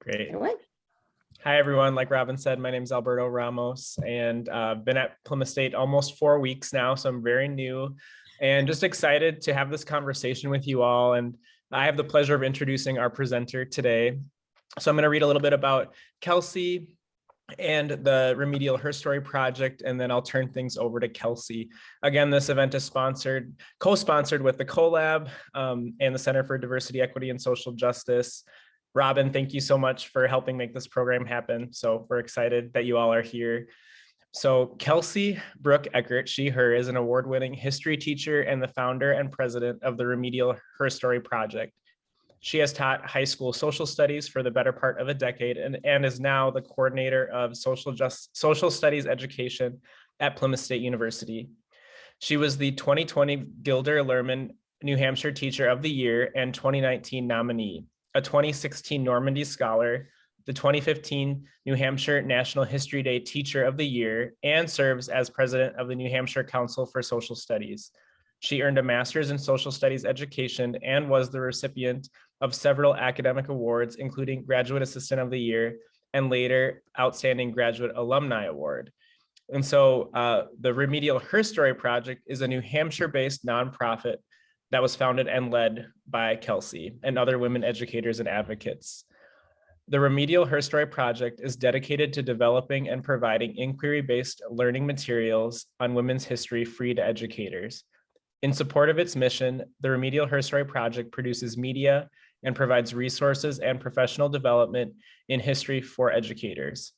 Great. Hi, everyone. Like Robin said, my name is Alberto Ramos and uh, been at Plymouth State almost four weeks now, so I'm very new and just excited to have this conversation with you all. And I have the pleasure of introducing our presenter today. So I'm going to read a little bit about Kelsey and the Remedial Her Story Project, and then I'll turn things over to Kelsey. Again, this event is sponsored, co-sponsored with the CoLab um, and the Center for Diversity, Equity, and Social Justice. Robin, thank you so much for helping make this program happen. So we're excited that you all are here. So Kelsey Brooke Eckert, she, her, is an award-winning history teacher and the founder and president of the Remedial Her Story Project. She has taught high school social studies for the better part of a decade and, and is now the coordinator of social, just, social studies education at Plymouth State University. She was the 2020 Gilder Lehrman New Hampshire Teacher of the Year and 2019 nominee, a 2016 Normandy Scholar, the 2015 New Hampshire National History Day Teacher of the Year, and serves as president of the New Hampshire Council for Social Studies. She earned a master's in social studies education and was the recipient of several academic awards, including Graduate Assistant of the Year and later Outstanding Graduate Alumni Award. And so uh, the Remedial Her Story Project is a New Hampshire-based nonprofit that was founded and led by Kelsey and other women educators and advocates. The Remedial Her Story Project is dedicated to developing and providing inquiry-based learning materials on women's history free to educators. In support of its mission, the Remedial Her Story Project produces media and provides resources and professional development in history for educators.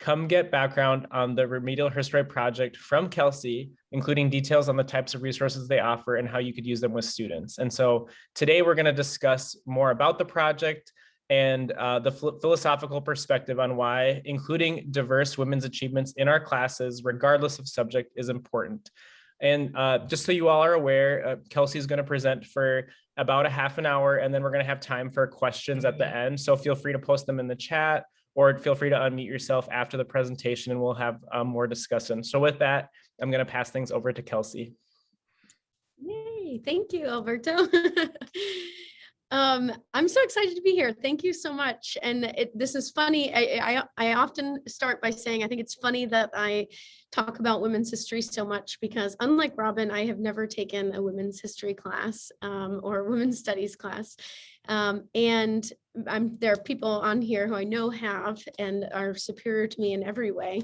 Come get background on the Remedial History Project from Kelsey, including details on the types of resources they offer and how you could use them with students. And so today we're gonna discuss more about the project and uh, the philosophical perspective on why including diverse women's achievements in our classes, regardless of subject, is important. And uh, just so you all are aware, uh, Kelsey is going to present for about a half an hour, and then we're going to have time for questions at the end. So feel free to post them in the chat or feel free to unmute yourself after the presentation and we'll have um, more discussion. So with that, I'm going to pass things over to Kelsey. Yay, thank you, Alberto. Um, I'm so excited to be here. Thank you so much. And it, this is funny. I, I, I often start by saying I think it's funny that I talk about women's history so much because unlike Robin, I have never taken a women's history class um, or women's studies class. Um, and I'm, there are people on here who I know have and are superior to me in every way.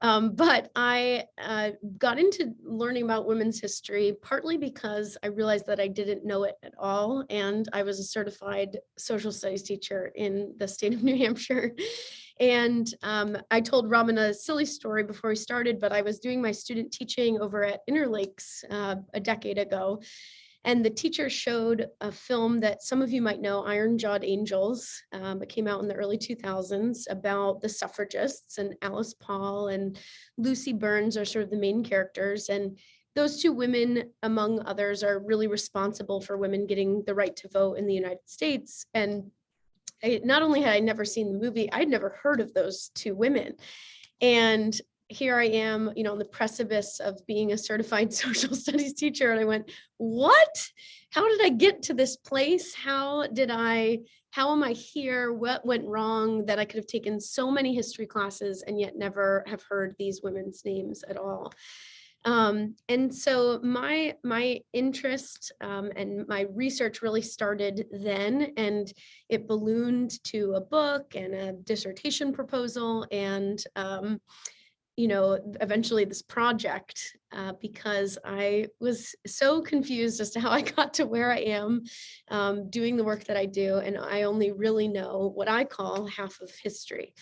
Um, but I uh, got into learning about women's history partly because I realized that I didn't know it at all. And I was a certified social studies teacher in the state of New Hampshire. And um, I told Robin a silly story before we started, but I was doing my student teaching over at Interlakes uh, a decade ago. And the teacher showed a film that some of you might know, Iron Jawed Angels. Um, it came out in the early 2000s about the suffragists and Alice Paul and Lucy Burns are sort of the main characters. And those two women, among others, are really responsible for women getting the right to vote in the United States. And I, not only had I never seen the movie, I'd never heard of those two women. And here I am, you know, on the precipice of being a certified social studies teacher. And I went, what? How did I get to this place? How did I, how am I here? What went wrong that I could have taken so many history classes and yet never have heard these women's names at all? Um, and so my my interest um, and my research really started then and it ballooned to a book and a dissertation proposal and um, you know, eventually this project uh, because I was so confused as to how I got to where I am um, doing the work that I do. And I only really know what I call half of history.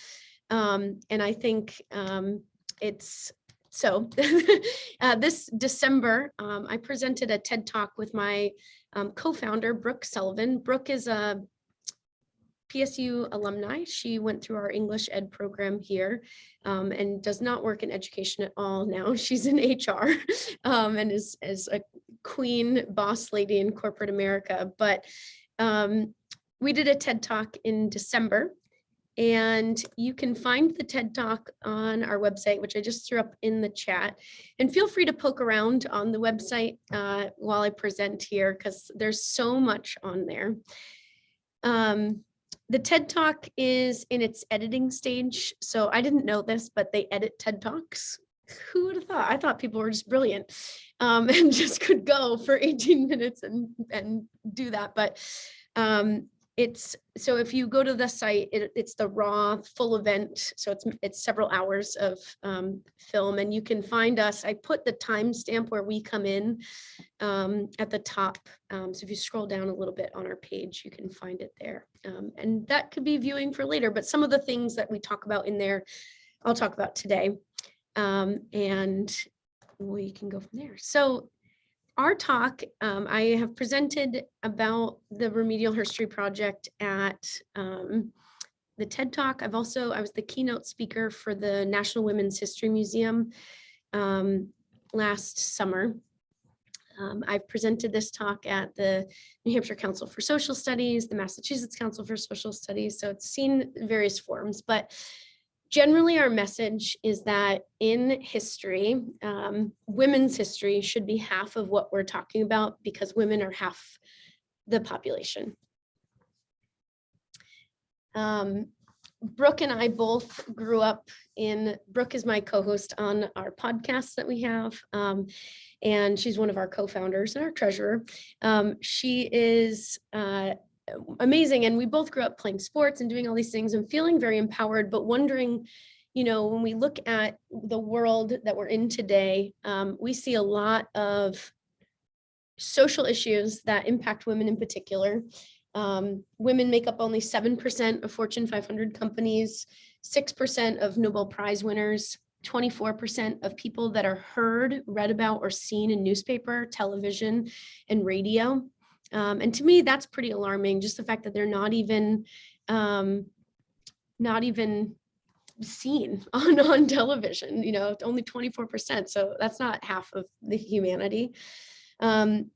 Um, and I think um, it's so uh, this December, um, I presented a TED Talk with my um, co-founder, Brooke Sullivan. Brooke is a PSU alumni. She went through our English ed program here um, and does not work in education at all now. She's in HR um, and is, is a queen boss lady in corporate America. But um, we did a TED Talk in December and you can find the TED Talk on our website, which I just threw up in the chat. And feel free to poke around on the website uh, while I present here, because there's so much on there. Um, the TED Talk is in its editing stage. So I didn't know this, but they edit TED Talks. Who would have thought? I thought people were just brilliant um, and just could go for 18 minutes and, and do that. But um, it's so if you go to the site, it, it's the raw full event. So it's it's several hours of um, film, and you can find us. I put the timestamp where we come in um, at the top. Um, so if you scroll down a little bit on our page, you can find it there. Um, and that could be viewing for later. But some of the things that we talk about in there, I'll talk about today. Um, and we can go from there. So our talk, um, I have presented about the Remedial History Project at um, the TED Talk. I've also, I was the keynote speaker for the National Women's History Museum um, last summer. Um, I've presented this talk at the New Hampshire Council for Social Studies, the Massachusetts Council for Social Studies, so it's seen various forms, but generally our message is that in history, um, women's history should be half of what we're talking about because women are half the population. Um, Brooke and I both grew up in, Brooke is my co-host on our podcast that we have. Um, and she's one of our co-founders and our treasurer. Um, she is uh, amazing. And we both grew up playing sports and doing all these things and feeling very empowered, but wondering, you know, when we look at the world that we're in today, um, we see a lot of social issues that impact women in particular. Um, women make up only 7% of Fortune 500 companies, 6% of Nobel Prize winners, 24% of people that are heard, read about, or seen in newspaper, television, and radio. Um, and to me, that's pretty alarming, just the fact that they're not even, um, not even seen on, on television, you know, only 24%. So that's not half of the humanity. Um,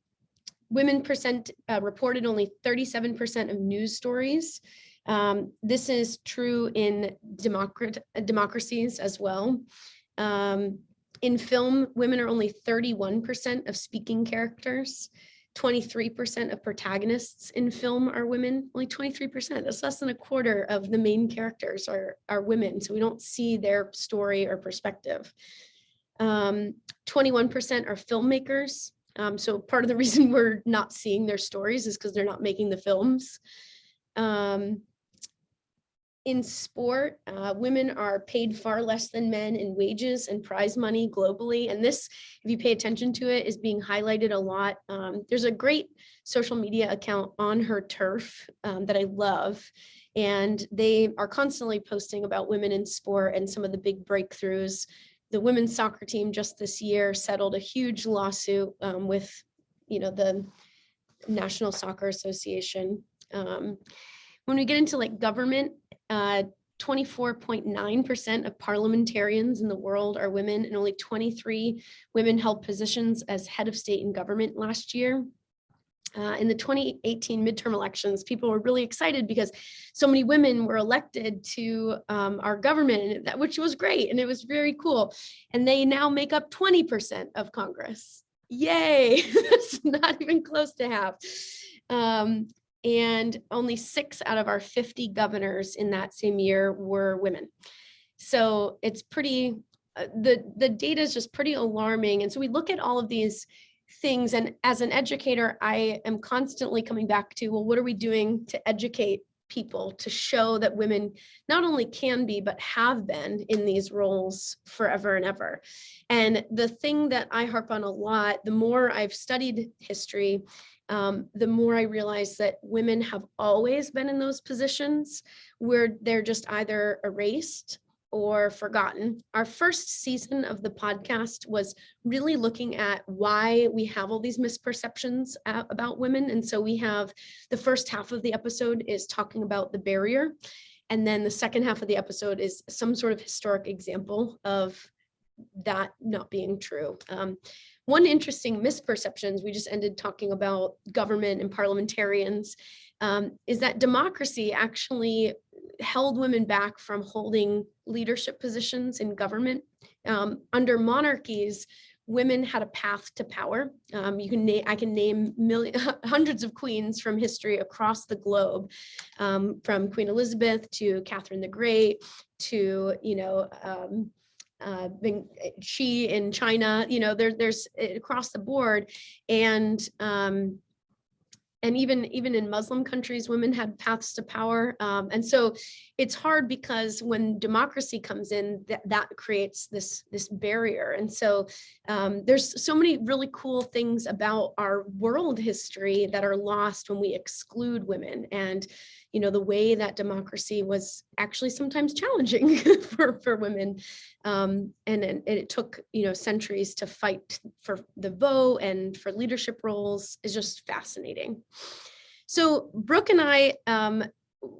women percent uh, reported only 37% of news stories. Um, this is true in democrat democracies as well. Um, in film, women are only 31% of speaking characters. 23% of protagonists in film are women, only 23%. That's less than a quarter of the main characters are, are women. So we don't see their story or perspective. 21% um, are filmmakers. Um, so part of the reason we're not seeing their stories is because they're not making the films. Um, in sport, uh, women are paid far less than men in wages and prize money globally. And this, if you pay attention to it, is being highlighted a lot. Um, there's a great social media account on her turf um, that I love. And they are constantly posting about women in sport and some of the big breakthroughs. The women's soccer team just this year settled a huge lawsuit um, with, you know, the National Soccer Association. Um, when we get into like government, 24.9% uh, of parliamentarians in the world are women and only 23 women held positions as head of state and government last year. Uh, in the 2018 midterm elections, people were really excited because so many women were elected to um, our government, which was great and it was very cool. And they now make up 20% of Congress. Yay, that's not even close to half. Um, and only six out of our 50 governors in that same year were women. So it's pretty, uh, the, the data is just pretty alarming. And so we look at all of these things and as an educator, I am constantly coming back to, well, what are we doing to educate people to show that women not only can be, but have been in these roles forever and ever. And the thing that I harp on a lot, the more I've studied history, um, the more I realize that women have always been in those positions where they're just either erased or forgotten. Our first season of the podcast was really looking at why we have all these misperceptions about women. And so we have the first half of the episode is talking about the barrier. And then the second half of the episode is some sort of historic example of that not being true. Um, one interesting misperceptions, we just ended talking about government and parliamentarians, um, is that democracy actually held women back from holding leadership positions in government. Um, under monarchies, women had a path to power. Um, you can I can name hundreds of queens from history across the globe, um, from Queen Elizabeth to Catherine the Great to, you know, um, uh, Xi in China, you know, there, there's eh, across the board. And um, and even even in Muslim countries, women had paths to power. Um, and so it's hard because when democracy comes in, that, that creates this, this barrier. And so um, there's so many really cool things about our world history that are lost when we exclude women. And you know, the way that democracy was actually sometimes challenging for, for women. Um, and, and it took, you know, centuries to fight for the vote and for leadership roles is just fascinating. So Brooke and I um,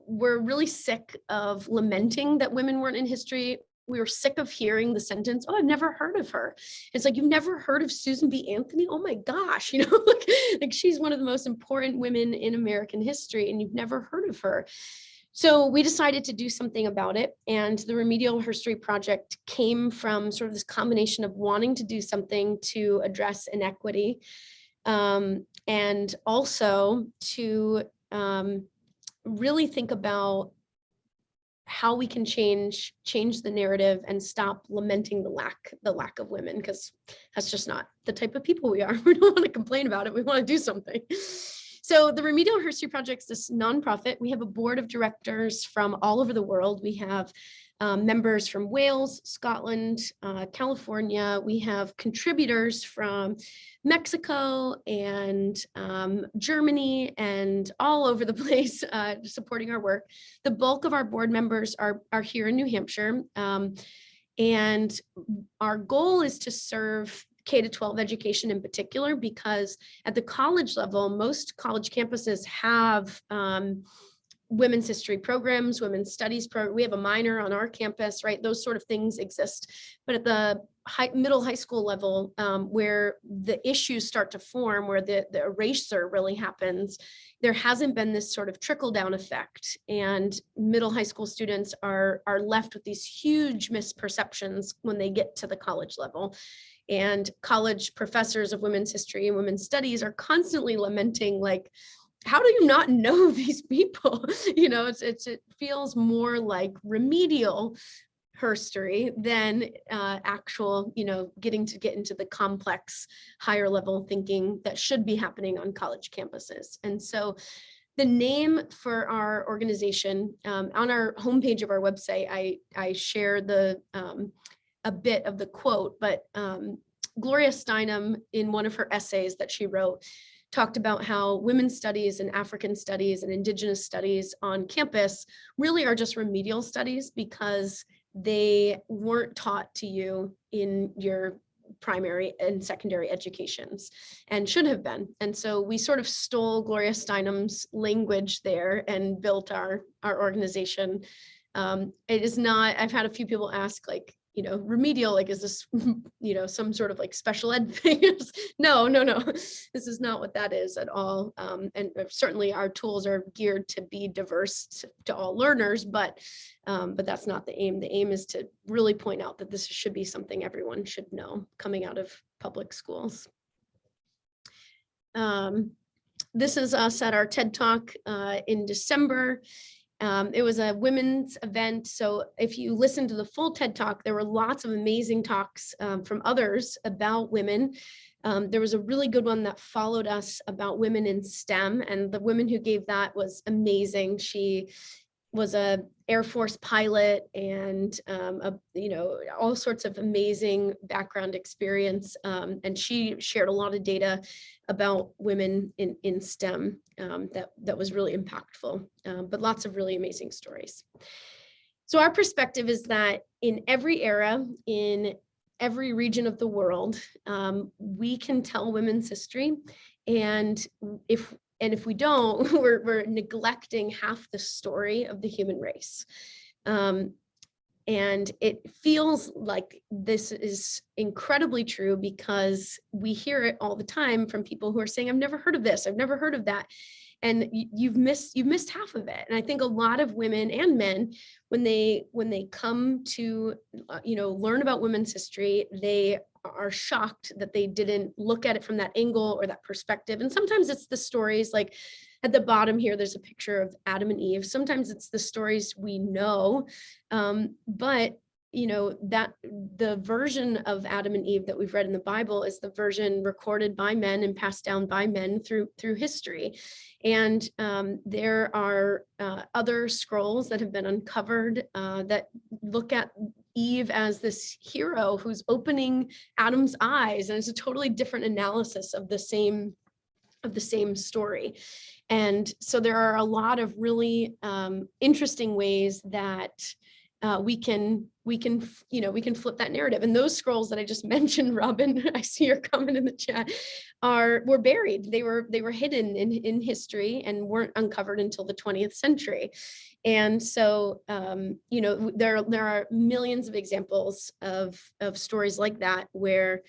were really sick of lamenting that women weren't in history we were sick of hearing the sentence, oh, I've never heard of her. It's like, you've never heard of Susan B. Anthony? Oh my gosh, you know, like, like she's one of the most important women in American history and you've never heard of her. So we decided to do something about it. And the Remedial History Project came from sort of this combination of wanting to do something to address inequity um, and also to um, really think about how we can change change the narrative and stop lamenting the lack the lack of women because that's just not the type of people we are. We don't want to complain about it. We want to do something. So the remedial history project is this nonprofit. We have a board of directors from all over the world. We have um, members from Wales, Scotland, uh, California. We have contributors from Mexico and um, Germany and all over the place uh, supporting our work. The bulk of our board members are, are here in New Hampshire. Um, and our goal is to serve K to 12 education in particular, because at the college level, most college campuses have um, women's history programs, women's studies program. We have a minor on our campus, right? Those sort of things exist. But at the high, middle high school level, um, where the issues start to form, where the, the eraser really happens, there hasn't been this sort of trickle down effect. And middle high school students are, are left with these huge misperceptions when they get to the college level. And college professors of women's history and women's studies are constantly lamenting like, how do you not know these people? you know, it's, it's it feels more like remedial herstory than uh, actual, you know, getting to get into the complex higher level thinking that should be happening on college campuses. And so the name for our organization um, on our homepage of our website, I, I share the um, a bit of the quote, but um, Gloria Steinem in one of her essays that she wrote talked about how women's studies and African studies and indigenous studies on campus really are just remedial studies because they weren't taught to you in your primary and secondary educations and should have been. And so we sort of stole Gloria Steinem's language there and built our, our organization. Um, it is not, I've had a few people ask like, you know, remedial, like, is this, you know, some sort of like special ed thing? no, no, no, this is not what that is at all. Um, and uh, certainly our tools are geared to be diverse to, to all learners, but, um, but that's not the aim. The aim is to really point out that this should be something everyone should know coming out of public schools. Um, this is us at our TED Talk uh, in December. Um, it was a women's event. So if you listen to the full TED talk, there were lots of amazing talks um, from others about women. Um, there was a really good one that followed us about women in STEM and the woman who gave that was amazing. She was a Air Force pilot and um, a, you know all sorts of amazing background experience. Um, and she shared a lot of data about women in in STEM um, that that was really impactful. Um, but lots of really amazing stories. So our perspective is that in every era, in every region of the world, um, we can tell women's history. And if and if we don't, we're, we're neglecting half the story of the human race. Um, and it feels like this is incredibly true because we hear it all the time from people who are saying, I've never heard of this, I've never heard of that. And you've missed you've missed half of it. And I think a lot of women and men, when they when they come to uh, you know learn about women's history, they are shocked that they didn't look at it from that angle or that perspective. And sometimes it's the stories like at the bottom here, there's a picture of Adam and Eve. Sometimes it's the stories we know, um, but you know that the version of Adam and Eve that we've read in the Bible is the version recorded by men and passed down by men through through history. And um, there are uh, other scrolls that have been uncovered uh, that look at Eve as this hero who's opening Adam's eyes, and it's a totally different analysis of the same of the same story. And so there are a lot of really um, interesting ways that uh, we can we can you know we can flip that narrative. And those scrolls that i just mentioned robin i see your comment in the chat are were buried. They were they were hidden in in history and weren't uncovered until the 20th century. And so um you know there there are millions of examples of of stories like that where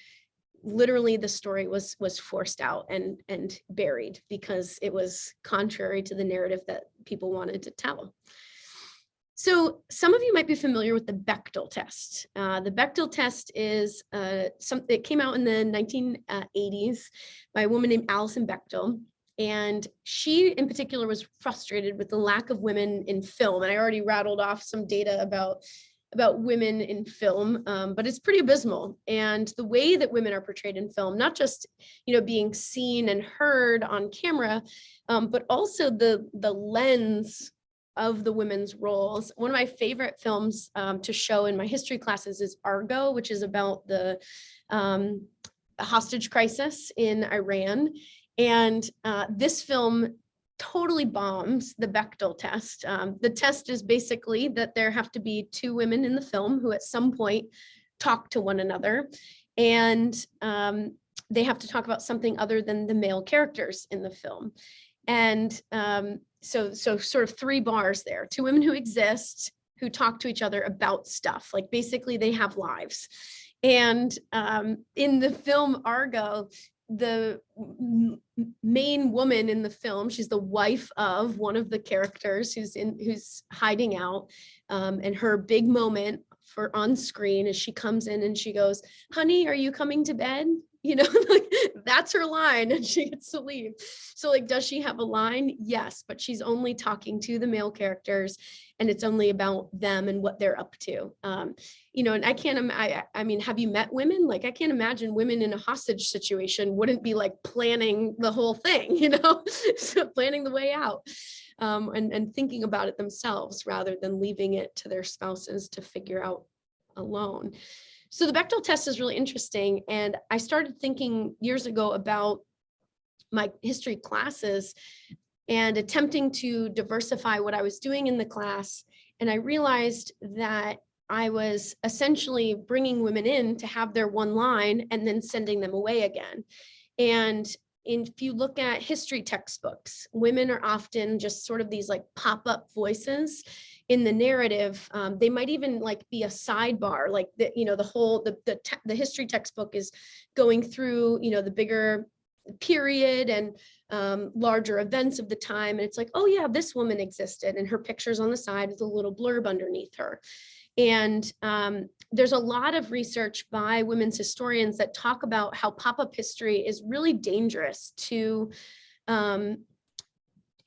literally the story was was forced out and and buried because it was contrary to the narrative that people wanted to tell so some of you might be familiar with the Bechdel test. Uh, the Bechdel test is uh, something that came out in the 1980s by a woman named Alison Bechdel. And she in particular was frustrated with the lack of women in film. And I already rattled off some data about about women in film, um, but it's pretty abysmal. And the way that women are portrayed in film, not just, you know, being seen and heard on camera, um, but also the, the lens of the women's roles. One of my favorite films um, to show in my history classes is Argo, which is about the um, hostage crisis in Iran. And uh, this film totally bombs the Bechdel test. Um, the test is basically that there have to be two women in the film who at some point talk to one another. And um, they have to talk about something other than the male characters in the film. And um, so so sort of three bars there two women who exist who talk to each other about stuff like basically they have lives. And um, in the film argo the main woman in the film she's the wife of one of the characters who's in who's hiding out um, and her big moment for on screen is she comes in and she goes honey are you coming to bed you know like that's her line and she gets to leave. So like does she have a line? Yes but she's only talking to the male characters and it's only about them and what they're up to. Um you know and i can't I, I mean have you met women? Like i can't imagine women in a hostage situation wouldn't be like planning the whole thing you know so planning the way out um and and thinking about it themselves rather than leaving it to their spouses to figure out alone so the Bechdel test is really interesting. And I started thinking years ago about my history classes and attempting to diversify what I was doing in the class. And I realized that I was essentially bringing women in to have their one line and then sending them away again. And if you look at history textbooks, women are often just sort of these like pop-up voices in the narrative. Um, they might even like be a sidebar, like the, you know, the whole, the, the, the history textbook is going through, you know, the bigger period and um, larger events of the time. And it's like, oh yeah, this woman existed and her picture's on the side with a little blurb underneath her. And um, there's a lot of research by women's historians that talk about how pop-up history is really dangerous to um,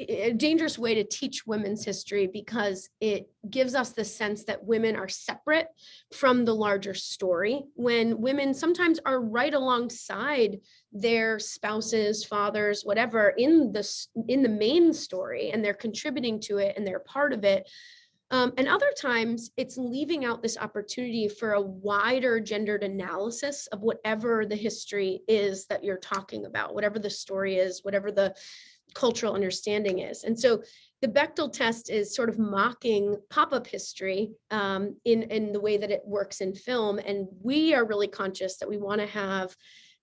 a dangerous way to teach women's history because it gives us the sense that women are separate from the larger story. When women sometimes are right alongside their spouses fathers whatever in the in the main story and they're contributing to it and they're part of it um, and other times it's leaving out this opportunity for a wider gendered analysis of whatever the history is that you're talking about, whatever the story is, whatever the cultural understanding is. And so the Bechdel test is sort of mocking pop-up history um, in, in the way that it works in film. And we are really conscious that we want to have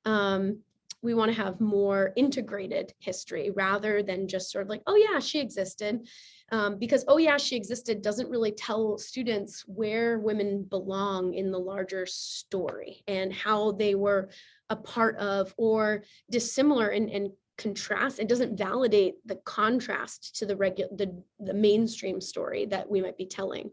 um, we want to have more integrated history rather than just sort of like, oh yeah, she existed um, because, oh yeah, she existed doesn't really tell students where women belong in the larger story and how they were a part of or dissimilar and, and contrast it doesn't validate the contrast to the regular the, the mainstream story that we might be telling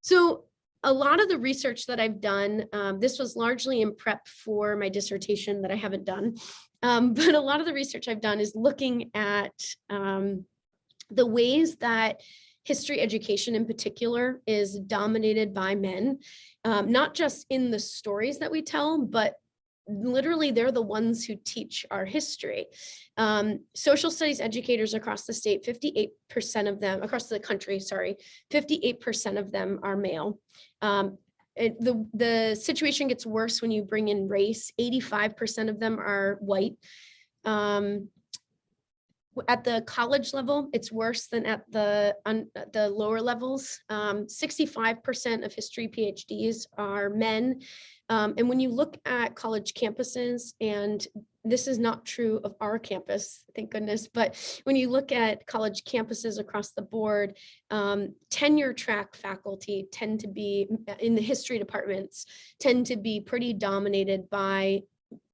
so a lot of the research that I've done, um, this was largely in prep for my dissertation that I haven't done. Um, but a lot of the research I've done is looking at um, the ways that history education in particular is dominated by men, um, not just in the stories that we tell, but literally they're the ones who teach our history. Um, social studies educators across the state, 58% of them, across the country, sorry, 58% of them are male. Um, it, the, the situation gets worse when you bring in race. 85% of them are white. Um, at the college level, it's worse than at the the lower levels. 65% um, of history PhDs are men. Um, and when you look at college campuses, and this is not true of our campus, thank goodness, but when you look at college campuses across the board, um, tenure track faculty tend to be, in the history departments, tend to be pretty dominated by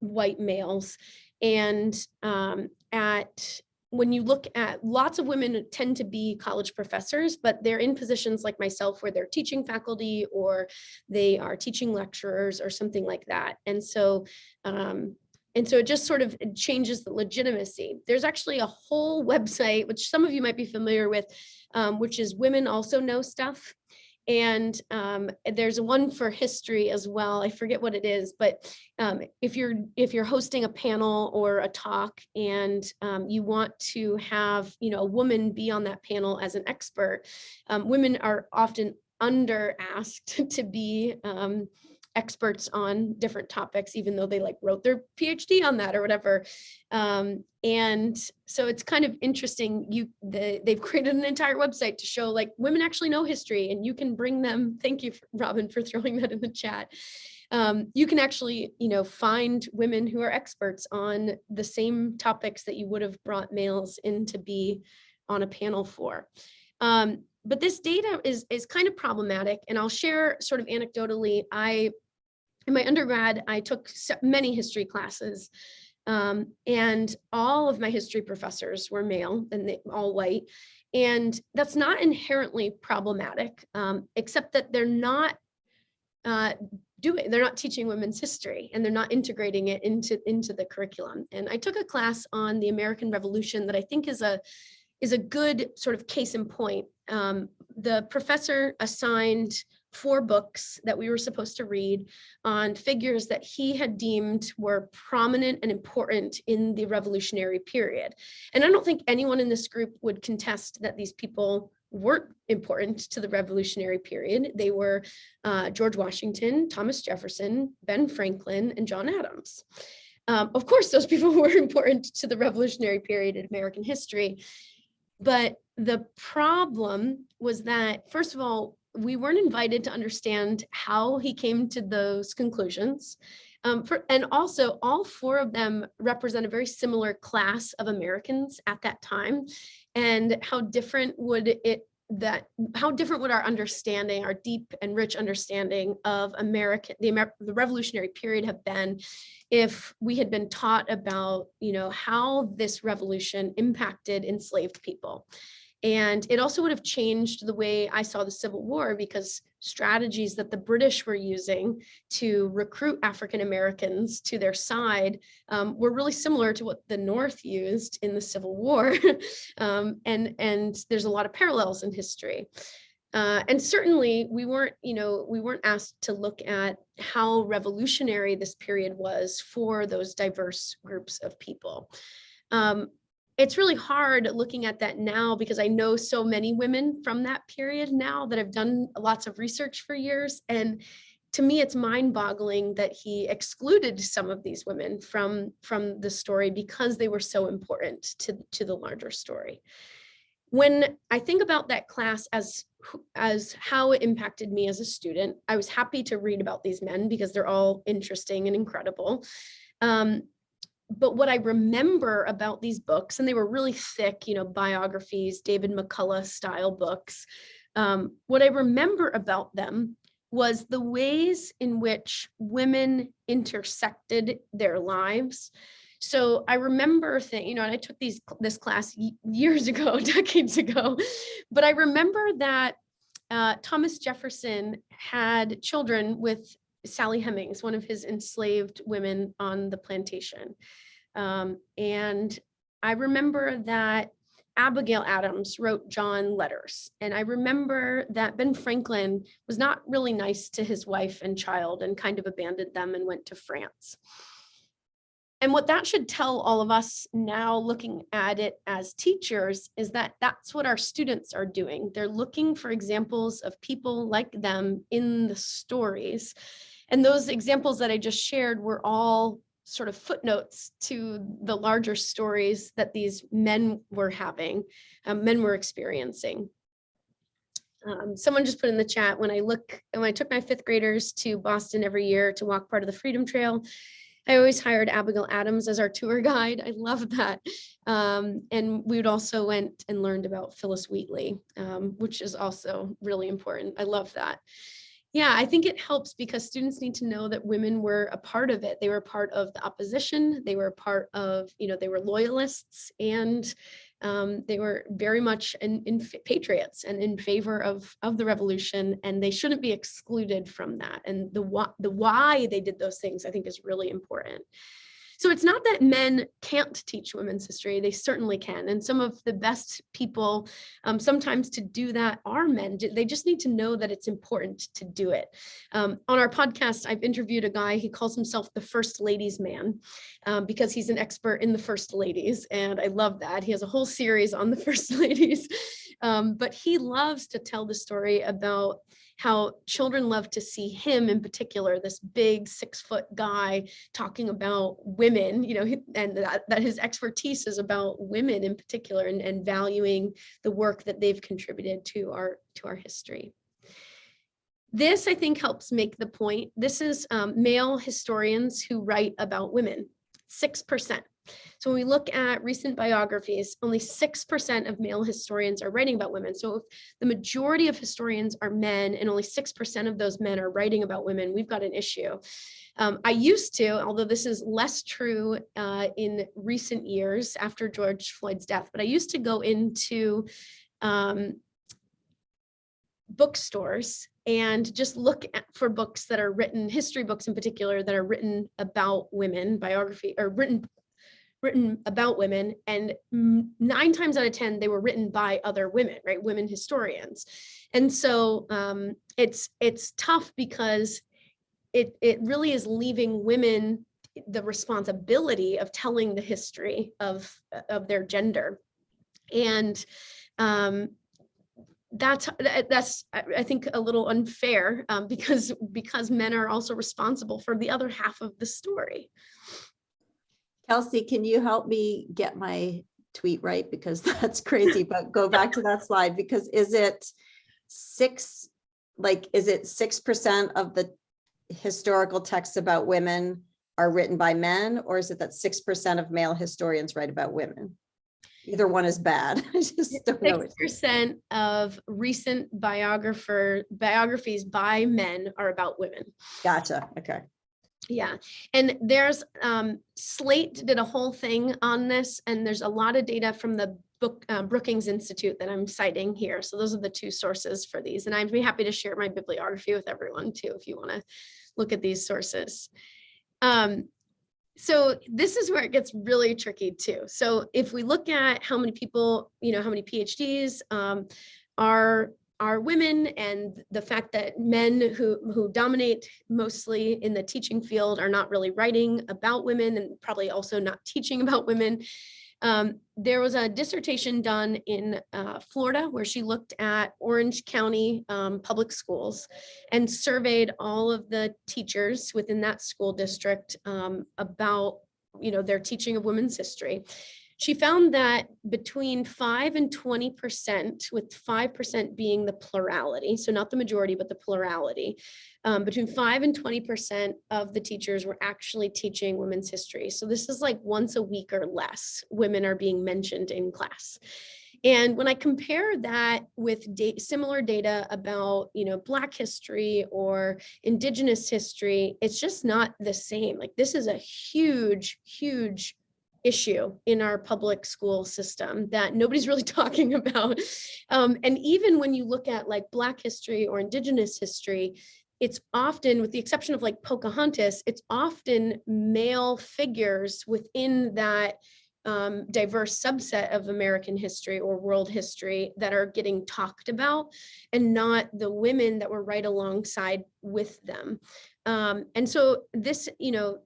white males. And um, at when you look at lots of women tend to be college professors, but they're in positions like myself where they're teaching faculty or they are teaching lecturers or something like that. And so um, and so it just sort of changes the legitimacy. There's actually a whole website, which some of you might be familiar with, um, which is Women Also Know Stuff. And um, there's one for history as well. I forget what it is, but um, if you're if you're hosting a panel or a talk and um, you want to have you know a woman be on that panel as an expert, um, women are often under asked to be um, experts on different topics, even though they like wrote their PhD on that or whatever. Um, and so it's kind of interesting. You the, they've created an entire website to show like women actually know history and you can bring them. Thank you, Robin, for throwing that in the chat. Um, you can actually, you know, find women who are experts on the same topics that you would have brought males in to be on a panel for. Um, but this data is is kind of problematic and I'll share sort of anecdotally I in my undergrad, I took many history classes um, and all of my history professors were male and they, all white. And that's not inherently problematic, um, except that they're not uh, doing, they're not teaching women's history and they're not integrating it into, into the curriculum. And I took a class on the American Revolution that I think is a, is a good sort of case in point. Um, the professor assigned four books that we were supposed to read on figures that he had deemed were prominent and important in the revolutionary period. And I don't think anyone in this group would contest that these people weren't important to the revolutionary period. They were uh, George Washington, Thomas Jefferson, Ben Franklin, and John Adams. Um, of course, those people were important to the revolutionary period in American history. But the problem was that, first of all, we weren't invited to understand how he came to those conclusions. Um, for, and also all four of them represent a very similar class of Americans at that time. And how different would it that how different would our understanding, our deep and rich understanding of American, the, Amer the revolutionary period have been if we had been taught about, you know, how this revolution impacted enslaved people. And it also would have changed the way I saw the Civil War because strategies that the British were using to recruit African Americans to their side um, were really similar to what the North used in the Civil War. um, and, and there's a lot of parallels in history. Uh, and certainly we weren't, you know, we weren't asked to look at how revolutionary this period was for those diverse groups of people. Um, it's really hard looking at that now because I know so many women from that period now that have done lots of research for years. And to me, it's mind boggling that he excluded some of these women from, from the story because they were so important to, to the larger story. When I think about that class as, as how it impacted me as a student, I was happy to read about these men because they're all interesting and incredible. Um, but what I remember about these books, and they were really thick, you know, biographies, David McCullough style books. Um, what I remember about them was the ways in which women intersected their lives. So I remember thing, you know, and I took these this class years ago, decades ago, but I remember that uh, Thomas Jefferson had children with Sally Hemings, one of his enslaved women on the plantation. Um, and I remember that Abigail Adams wrote John letters. And I remember that Ben Franklin was not really nice to his wife and child and kind of abandoned them and went to France. And what that should tell all of us now looking at it as teachers is that that's what our students are doing. They're looking for examples of people like them in the stories. And those examples that I just shared were all sort of footnotes to the larger stories that these men were having, um, men were experiencing. Um, someone just put in the chat, when I look, when I took my fifth graders to Boston every year to walk part of the Freedom Trail, I always hired Abigail Adams as our tour guide. I love that. Um, and we would also went and learned about Phillis Wheatley, um, which is also really important. I love that. Yeah, I think it helps because students need to know that women were a part of it. They were part of the opposition. They were part of, you know, they were loyalists and um, they were very much in, in patriots and in favor of, of the revolution and they shouldn't be excluded from that. And the, the why they did those things, I think is really important. So it's not that men can't teach women's history, they certainly can. And some of the best people um, sometimes to do that are men. They just need to know that it's important to do it. Um, on our podcast, I've interviewed a guy, he calls himself the first ladies man um, because he's an expert in the first ladies. And I love that. He has a whole series on the first ladies. Um, but he loves to tell the story about how children love to see him in particular, this big six foot guy talking about women, you know, and that, that his expertise is about women in particular and, and valuing the work that they've contributed to our to our history. This, I think, helps make the point. This is um, male historians who write about women, 6%. So when we look at recent biographies, only 6% of male historians are writing about women. So if the majority of historians are men and only 6% of those men are writing about women, we've got an issue. Um, I used to, although this is less true uh, in recent years after George Floyd's death, but I used to go into um, bookstores and just look at, for books that are written, history books in particular, that are written about women, biography, or written written about women and nine times out of 10, they were written by other women, right? Women historians. And so um, it's, it's tough because it, it really is leaving women the responsibility of telling the history of, of their gender. And um, that's that's I think a little unfair um, because because men are also responsible for the other half of the story. Kelsey, can you help me get my tweet right? Because that's crazy, but go back to that slide because is it six, like, is it 6% of the historical texts about women are written by men or is it that 6% of male historians write about women? Either one is bad. I just don't know. Six percent of recent biographer biographies by men are about women. Gotcha. Okay. Yeah, and there's um, Slate did a whole thing on this, and there's a lot of data from the book uh, Brookings Institute that I'm citing here. So those are the two sources for these, and I'd be happy to share my bibliography with everyone too if you want to look at these sources. Um, so this is where it gets really tricky too. So if we look at how many people, you know, how many PhDs um, are are women and the fact that men who, who dominate mostly in the teaching field are not really writing about women and probably also not teaching about women. Um, there was a dissertation done in uh, Florida where she looked at Orange County um, public schools and surveyed all of the teachers within that school district um, about you know, their teaching of women's history. She found that between 5 and 20%, with 5% being the plurality, so not the majority, but the plurality, um, between 5 and 20% of the teachers were actually teaching women's history. So this is like once a week or less, women are being mentioned in class. And when I compare that with da similar data about, you know, Black history or Indigenous history, it's just not the same. Like this is a huge, huge issue in our public school system that nobody's really talking about. Um, and even when you look at like Black history or Indigenous history, it's often, with the exception of like Pocahontas, it's often male figures within that um, diverse subset of American history or world history that are getting talked about and not the women that were right alongside with them. Um, and so this, you know,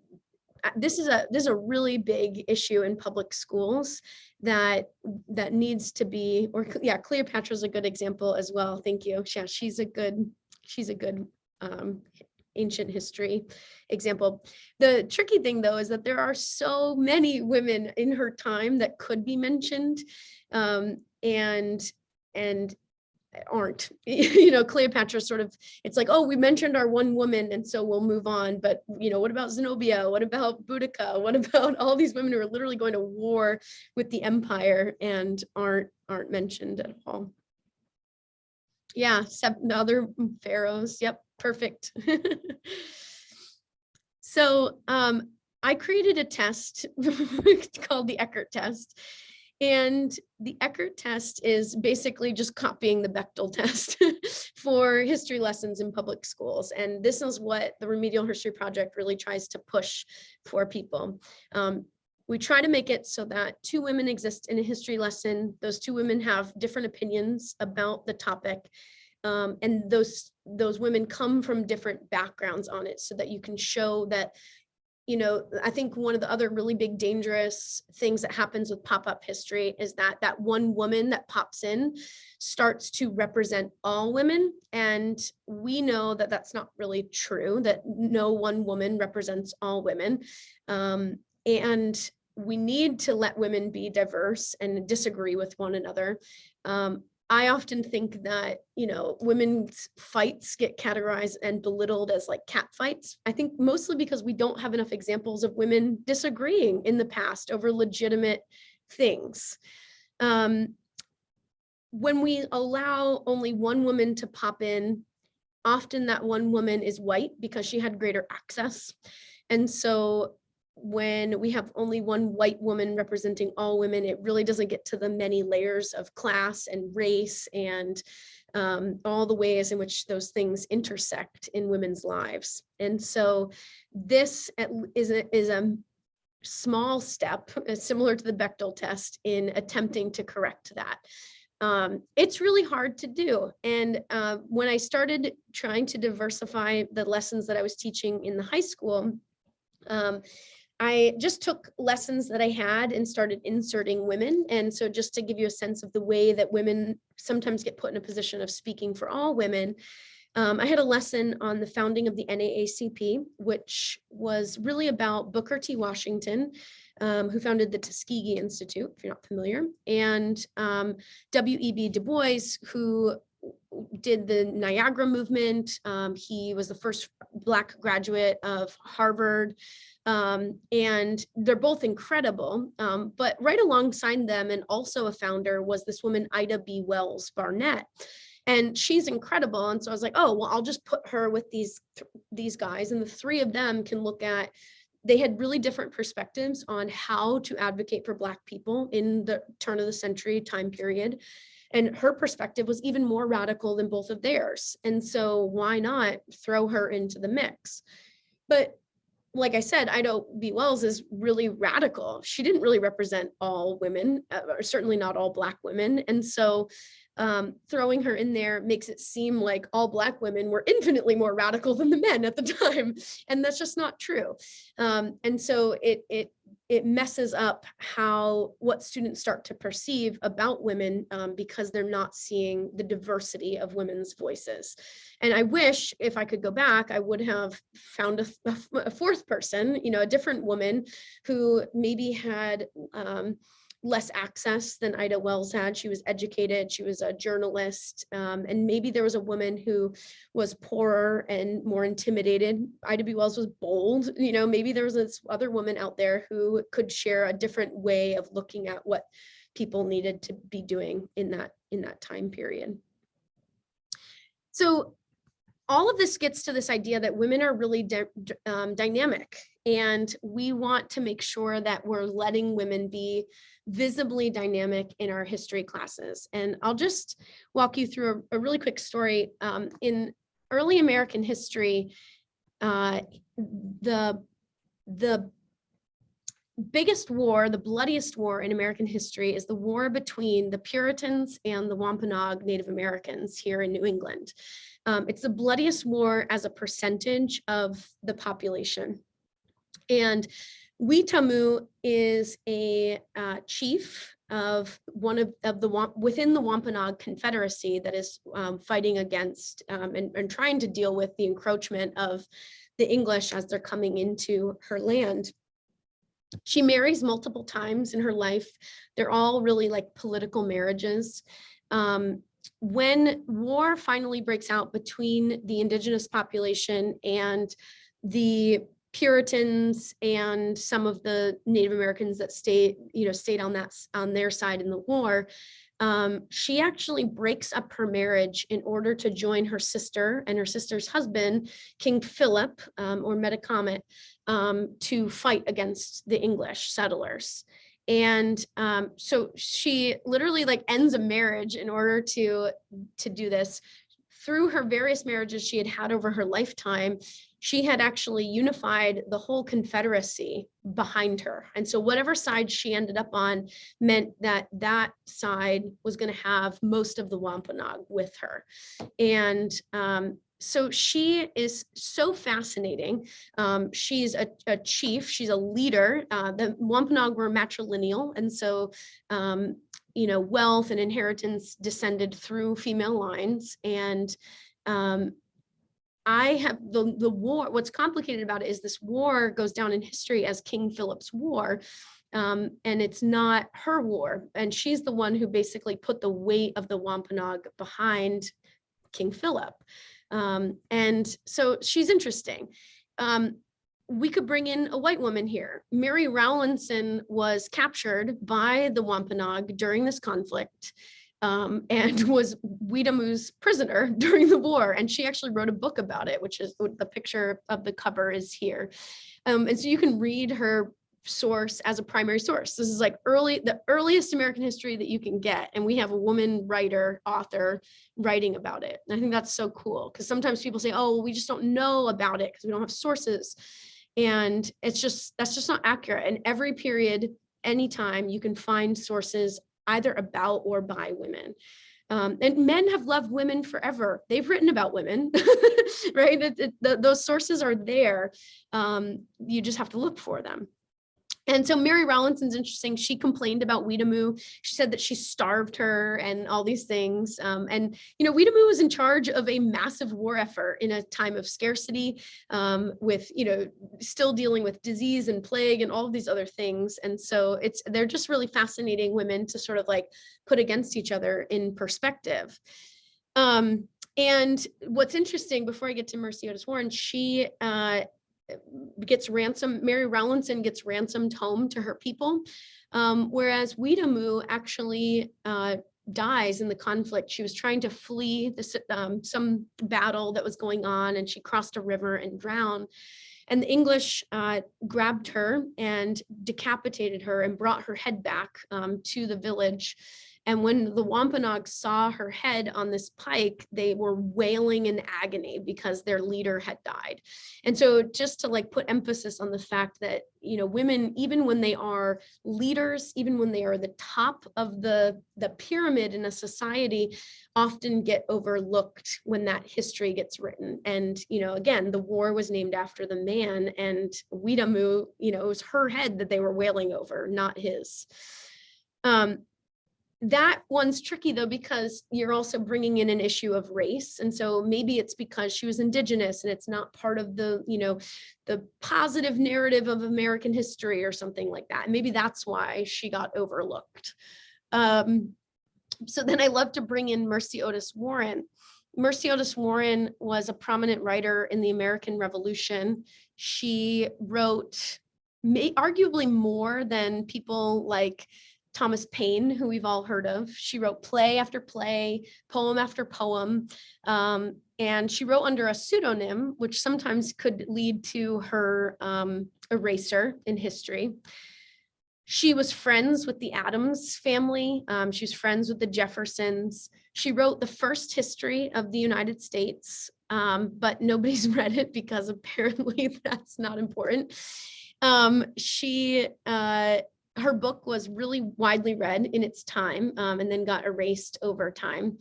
this is a this is a really big issue in public schools that that needs to be or yeah cleopatra's a good example as well. Thank you. Yeah she's a good she's a good um ancient history example. The tricky thing though is that there are so many women in her time that could be mentioned um and and aren't. You know cleopatra sort of it's like oh we mentioned our one woman and so we'll move on. But you know what about zenobia? What about boudica? What about all these women who are literally going to war with the empire and aren't aren't mentioned at all? Yeah seven other pharaohs. Yep perfect. So um i created a test called the eckert test and the Eckert test is basically just copying the Bechdel test for history lessons in public schools. And this is what the Remedial History Project really tries to push for people. Um, we try to make it so that two women exist in a history lesson. Those two women have different opinions about the topic. Um, and those those women come from different backgrounds on it so that you can show that you know, I think one of the other really big dangerous things that happens with pop-up history is that that one woman that pops in starts to represent all women. And we know that that's not really true, that no one woman represents all women. Um, and we need to let women be diverse and disagree with one another. Um, I often think that, you know, women's fights get categorized and belittled as like cat fights. I think mostly because we don't have enough examples of women disagreeing in the past over legitimate things. Um, when we allow only one woman to pop in, often that one woman is white because she had greater access. And so when we have only one white woman representing all women, it really doesn't get to the many layers of class and race and um, all the ways in which those things intersect in women's lives. And so this is a, is a small step, uh, similar to the Bechdel test, in attempting to correct that. Um, it's really hard to do. And uh, when I started trying to diversify the lessons that I was teaching in the high school, um, I just took lessons that I had and started inserting women. And so just to give you a sense of the way that women sometimes get put in a position of speaking for all women, um, I had a lesson on the founding of the NAACP, which was really about Booker T. Washington, um, who founded the Tuskegee Institute, if you're not familiar, and um, W.E.B. Du Bois, who did the Niagara movement. Um, he was the first Black graduate of Harvard. Um, and they're both incredible. Um, but right alongside them and also a founder was this woman, Ida B. Wells Barnett. And she's incredible. And so I was like, oh, well, I'll just put her with these, these guys. And the three of them can look at they had really different perspectives on how to advocate for Black people in the turn of the century time period. And her perspective was even more radical than both of theirs. And so why not throw her into the mix? But like I said, Ida B. Wells is really radical. She didn't really represent all women, uh, or certainly not all Black women. And so um, throwing her in there makes it seem like all Black women were infinitely more radical than the men at the time. And that's just not true. Um, and so it, it it messes up how what students start to perceive about women um, because they're not seeing the diversity of women's voices. And I wish if I could go back, I would have found a, a fourth person, you know, a different woman who maybe had um, less access than Ida Wells had. She was educated, she was a journalist, um, and maybe there was a woman who was poorer and more intimidated. Ida B. Wells was bold, you know, maybe there was this other woman out there who could share a different way of looking at what people needed to be doing in that in that time period. So all of this gets to this idea that women are really um, dynamic and we want to make sure that we're letting women be visibly dynamic in our history classes. And I'll just walk you through a, a really quick story. Um, in early American history, uh, the, the biggest war, the bloodiest war in American history is the war between the Puritans and the Wampanoag Native Americans here in New England. Um, it's the bloodiest war as a percentage of the population. And Weetamoo is a uh, chief of one of, of the within the Wampanoag Confederacy that is um, fighting against um, and, and trying to deal with the encroachment of the English as they're coming into her land. She marries multiple times in her life. They're all really like political marriages. Um, when war finally breaks out between the indigenous population and the Puritans and some of the Native Americans that stayed, you know, stayed on that on their side in the war. Um, she actually breaks up her marriage in order to join her sister and her sister's husband, King Philip um, or Metacomet, um, to fight against the English settlers. And um, so she literally like ends a marriage in order to to do this. Through her various marriages she had had over her lifetime, she had actually unified the whole Confederacy behind her. And so whatever side she ended up on meant that that side was going to have most of the Wampanoag with her. And um, so she is so fascinating. Um, she's a, a chief, she's a leader. Uh, the Wampanoag were matrilineal. And so, um, you know, wealth and inheritance descended through female lines. And um, I have the, the war, what's complicated about it is this war goes down in history as King Philip's War. Um, and it's not her war. And she's the one who basically put the weight of the Wampanoag behind King Philip. Um, and so she's interesting. Um, we could bring in a white woman here. Mary Rowlandson was captured by the Wampanoag during this conflict um, and was Weetamoo's prisoner during the war. And she actually wrote a book about it, which is the picture of the cover is here. Um, and so you can read her source as a primary source. This is like early, the earliest American history that you can get. And we have a woman writer, author writing about it. And I think that's so cool because sometimes people say, oh, well, we just don't know about it because we don't have sources. And it's just, that's just not accurate. And every period, anytime you can find sources either about or by women. Um, and men have loved women forever. They've written about women, right? It- it- the- those sources are there. Um, you just have to look for them. And so Mary Rowlandson's interesting. She complained about Weetamoo. She said that she starved her and all these things. Um, and, you know, Weetamoo was in charge of a massive war effort in a time of scarcity um, with, you know, still dealing with disease and plague and all of these other things. And so it's, they're just really fascinating women to sort of like put against each other in perspective. Um, and what's interesting, before I get to Mercy Otis Warren, she uh, gets ransom, Mary Rowlandson gets ransomed home to her people. Um, whereas Weetamoo actually uh, dies in the conflict. She was trying to flee this, um, some battle that was going on and she crossed a river and drowned. And the English uh, grabbed her and decapitated her and brought her head back um, to the village. And when the Wampanoag saw her head on this pike, they were wailing in agony because their leader had died. And so just to like put emphasis on the fact that, you know, women, even when they are leaders, even when they are the top of the, the pyramid in a society, often get overlooked when that history gets written. And, you know, again, the war was named after the man and Weetamoo, you know, it was her head that they were wailing over, not his. Um, that one's tricky though because you're also bringing in an issue of race and so maybe it's because she was indigenous and it's not part of the you know the positive narrative of american history or something like that. Maybe that's why she got overlooked. Um, so then i love to bring in mercy otis warren. Mercy otis warren was a prominent writer in the american revolution. She wrote may arguably more than people like Thomas Paine, who we've all heard of. She wrote play after play, poem after poem, um, and she wrote under a pseudonym, which sometimes could lead to her um, eraser in history. She was friends with the Adams family. Um, she was friends with the Jeffersons. She wrote the first history of the United States, um, but nobody's read it because apparently that's not important. Um, she, uh, her book was really widely read in its time um, and then got erased over time.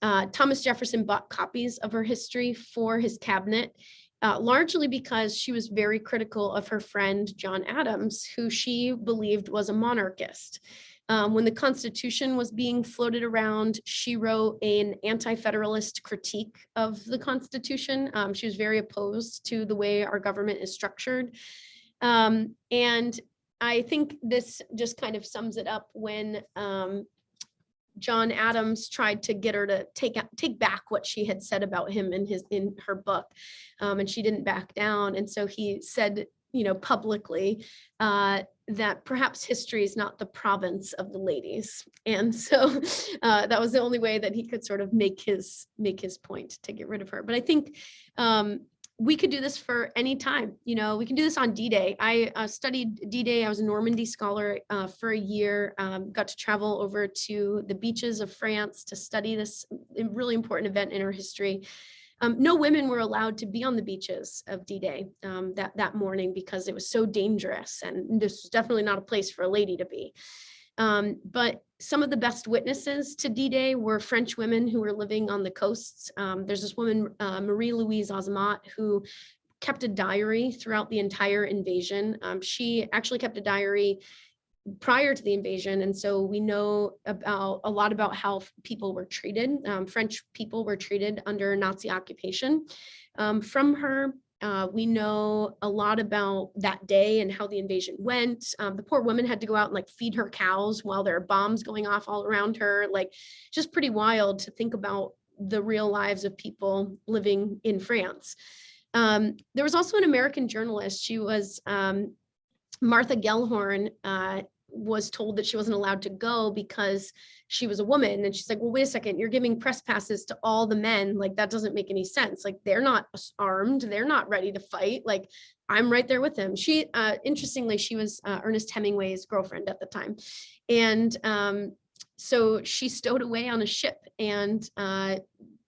Uh, Thomas Jefferson bought copies of her history for his cabinet, uh, largely because she was very critical of her friend John Adams, who she believed was a monarchist. Um, when the Constitution was being floated around, she wrote an anti-federalist critique of the Constitution. Um, she was very opposed to the way our government is structured. Um, and I think this just kind of sums it up when um, John Adams tried to get her to take take back what she had said about him in his in her book, um, and she didn't back down. And so he said, you know, publicly uh, that perhaps history is not the province of the ladies. And so uh, that was the only way that he could sort of make his make his point to get rid of her. But I think um, we could do this for any time. You know, we can do this on D-Day. I uh, studied D-Day. I was a Normandy scholar uh, for a year, um, got to travel over to the beaches of France to study this really important event in our history. Um, no women were allowed to be on the beaches of D-Day um, that, that morning because it was so dangerous. And this was definitely not a place for a lady to be. Um, but some of the best witnesses to D-Day were French women who were living on the coasts. Um, there's this woman, uh, Marie-Louise Osmont, who kept a diary throughout the entire invasion. Um, she actually kept a diary prior to the invasion. And so we know about a lot about how people were treated. Um, French people were treated under Nazi occupation. Um, from her, uh, we know a lot about that day and how the invasion went. Um, the poor woman had to go out and like feed her cows while there are bombs going off all around her. Like just pretty wild to think about the real lives of people living in France. Um, there was also an American journalist. She was um, Martha Gellhorn. Uh, was told that she wasn't allowed to go because she was a woman. And she's like well wait a second you're giving press passes to all the men. Like that doesn't make any sense. Like they're not armed. They're not ready to fight. Like i'm right there with them. She uh interestingly she was uh, ernest hemingway's girlfriend at the time. And um so she stowed away on a ship and uh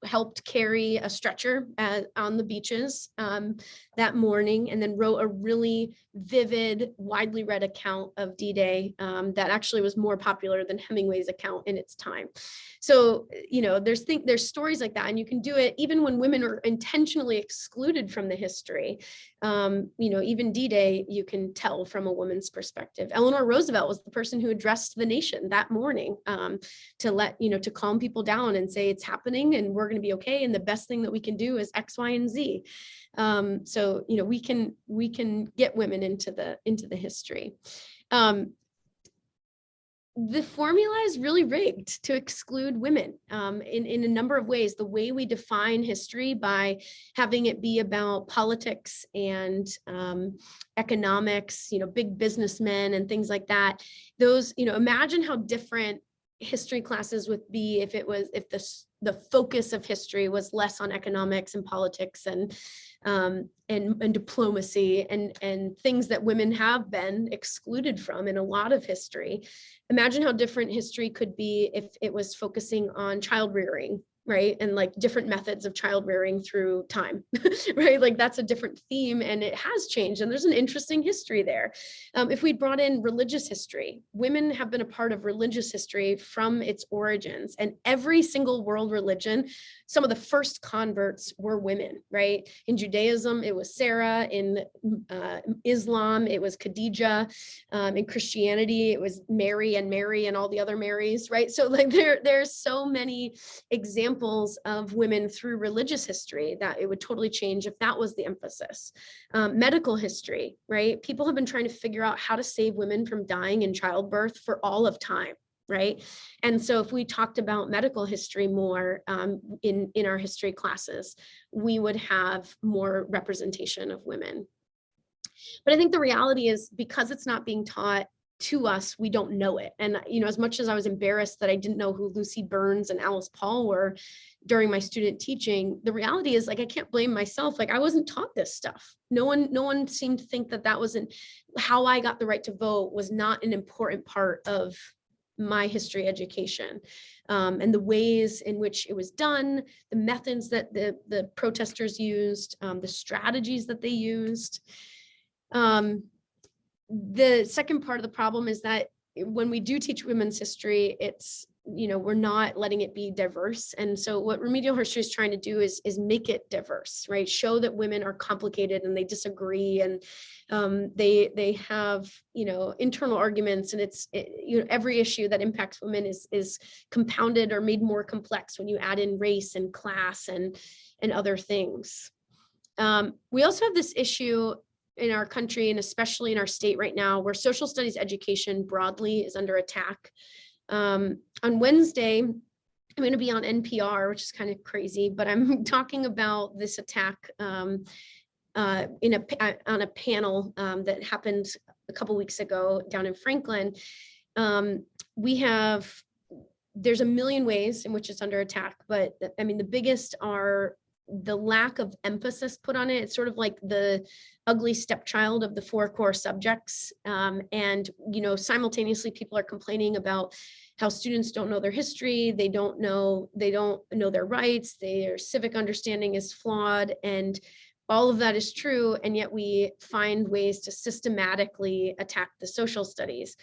helped carry a stretcher at, on the beaches um, that morning and then wrote a really vivid, widely read account of D-Day um, that actually was more popular than Hemingway's account in its time. So, you know, there's think there's stories like that and you can do it even when women are intentionally excluded from the history. Um, you know, even D-Day, you can tell from a woman's perspective. Eleanor Roosevelt was the person who addressed the nation that morning um, to let, you know, to calm people down and say it's happening and we're going to be okay. And the best thing that we can do is X, Y, and Z. Um, so, you know, we can we can get women into the into the history. Um, the formula is really rigged to exclude women um, in, in a number of ways. The way we define history by having it be about politics and um, economics, you know, big businessmen and things like that. Those, you know, imagine how different history classes would be if it was, if the, the focus of history was less on economics and politics and um, and, and diplomacy and, and things that women have been excluded from in a lot of history. Imagine how different history could be if it was focusing on child rearing right? And like different methods of child rearing through time, right? Like that's a different theme and it has changed and there's an interesting history there. Um, if we brought in religious history, women have been a part of religious history from its origins and every single world religion, some of the first converts were women, right? In Judaism, it was Sarah. In uh, Islam, it was Khadija. Um, in Christianity, it was Mary and Mary and all the other Marys, right? So like there, there's so many examples examples of women through religious history that it would totally change if that was the emphasis. Um, medical history, right? People have been trying to figure out how to save women from dying in childbirth for all of time right? And so if we talked about medical history more um, in, in our history classes, we would have more representation of women. But I think the reality is because it's not being taught to us, we don't know it. And, you know, as much as I was embarrassed that I didn't know who Lucy Burns and Alice Paul were during my student teaching, the reality is like, I can't blame myself. Like I wasn't taught this stuff. No one, no one seemed to think that that wasn't how I got the right to vote was not an important part of my history education um, and the ways in which it was done, the methods that the, the protesters used, um, the strategies that they used. Um, the second part of the problem is that when we do teach women's history, it's you know, we're not letting it be diverse. And so what remedial history is trying to do is, is make it diverse, right? Show that women are complicated and they disagree and um, they, they have, you know, internal arguments and it's, it, you know, every issue that impacts women is, is compounded or made more complex when you add in race and class and, and other things. Um, we also have this issue in our country and especially in our state right now where social studies education broadly is under attack. Um, on Wednesday, I'm going to be on NPR, which is kind of crazy, but I'm talking about this attack um, uh, in a on a panel um, that happened a couple weeks ago down in Franklin. Um, we have there's a million ways in which it's under attack, but I mean the biggest are the lack of emphasis put on it. It's sort of like the ugly stepchild of the four core subjects. Um, and, you know, simultaneously people are complaining about how students don't know their history. They don't know, they don't know their rights. Their civic understanding is flawed. And all of that is true. And yet we find ways to systematically attack the social studies